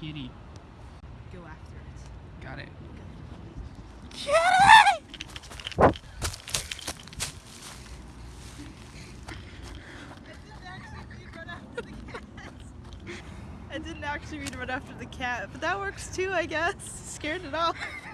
kitty. Go after it. Got it. Kitty! I didn't actually mean to run after the cat, but that works too, I guess. Scared it off.